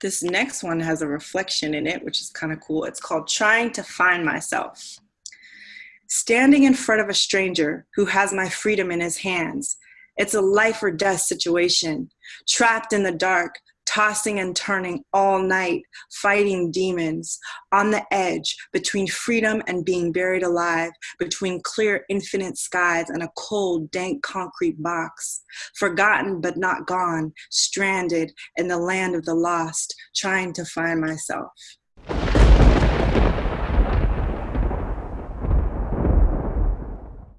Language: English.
This next one has a reflection in it, which is kind of cool. It's called Trying to Find Myself. Standing in front of a stranger who has my freedom in his hands. It's a life or death situation. Trapped in the dark, tossing and turning all night, fighting demons, on the edge between freedom and being buried alive, between clear, infinite skies and a cold, dank concrete box, forgotten but not gone, stranded in the land of the lost, trying to find myself.